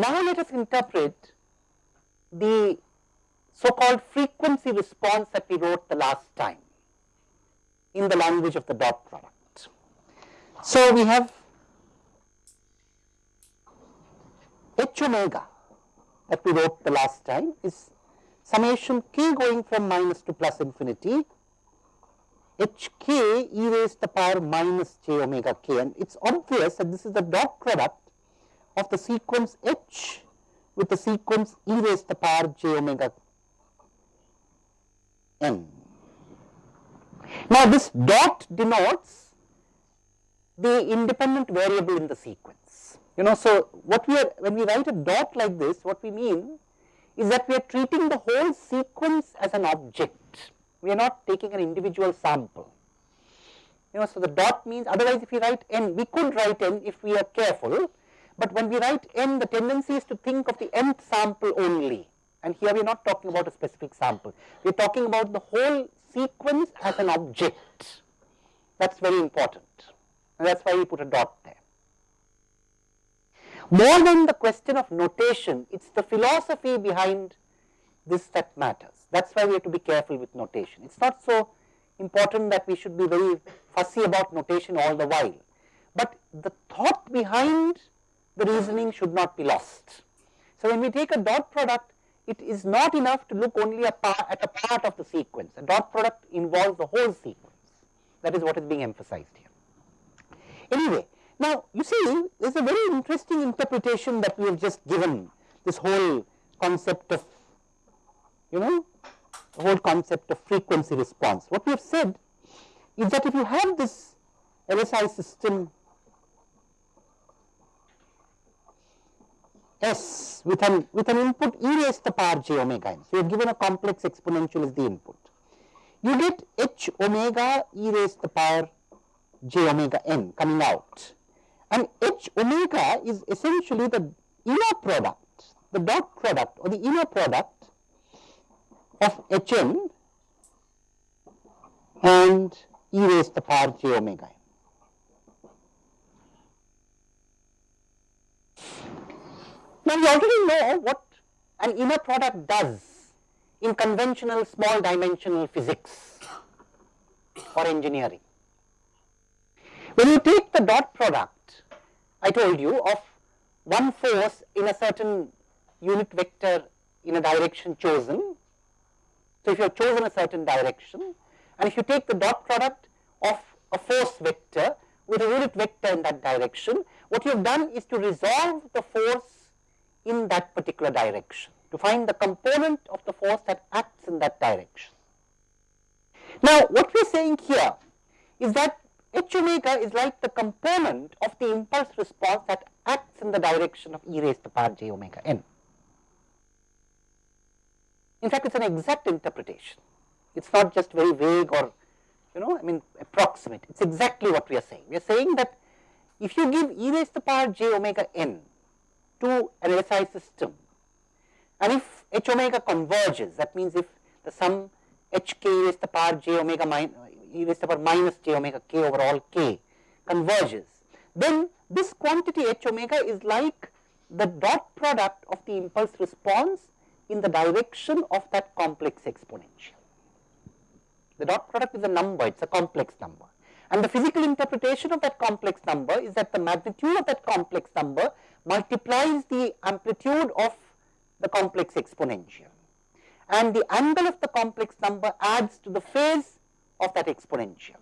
Now let us interpret the so called frequency response that we wrote the last time in the language of the dot product. So we have h omega that we wrote the last time is summation k going from minus to plus infinity hk e raised to the power minus j omega k and it is obvious that this is the dot product of the sequence h with the sequence e raised to the power j omega n. Now, this dot denotes the independent variable in the sequence. You know, so what we are when we write a dot like this, what we mean is that we are treating the whole sequence as an object. We are not taking an individual sample. You know, so the dot means otherwise if we write n, we could write n if we are careful, but when we write n, the tendency is to think of the nth sample only. And here we are not talking about a specific sample. We are talking about the whole sequence as an object. That is very important. And that is why we put a dot there. More than the question of notation, it is the philosophy behind this that matters. That is why we have to be careful with notation. It is not so important that we should be very fussy about notation all the while, but the thought behind the reasoning should not be lost. So, when we take a dot product, it is not enough to look only a at a part of the sequence. A dot product involves the whole sequence. That is what is being emphasized here. Anyway, now you see there is a very interesting interpretation that we have just given this whole concept of you know the whole concept of frequency response. What we have said is that if you have this LSI system S with an with an input e raised to the power j omega n. So, you have given a complex exponential as the input. You get h omega e raised to the power j omega n coming out and h omega is essentially the inner product, the dot product or the inner product of h n and e raised to the power j omega n. Now, we already know what an inner product does in conventional small dimensional physics or engineering. When you take the dot product, I told you of one force in a certain unit vector in a direction chosen. So, if you have chosen a certain direction and if you take the dot product of a force vector with a unit vector in that direction, what you have done is to resolve the force in that particular direction, to find the component of the force that acts in that direction. Now, what we are saying here is that h omega is like the component of the impulse response that acts in the direction of e raised to the power j omega n. In fact, it is an exact interpretation. It is not just very vague or you know I mean approximate, it is exactly what we are saying. We are saying that if you give e raised to the power j omega n to an LSI system. And if h omega converges, that means if the sum h k is the power j omega minus e raised to the power minus j omega k over all k converges, then this quantity h omega is like the dot product of the impulse response in the direction of that complex exponential. The dot product is a number, it is a complex number. And the physical interpretation of that complex number is that the magnitude of that complex number multiplies the amplitude of the complex exponential and the angle of the complex number adds to the phase of that exponential.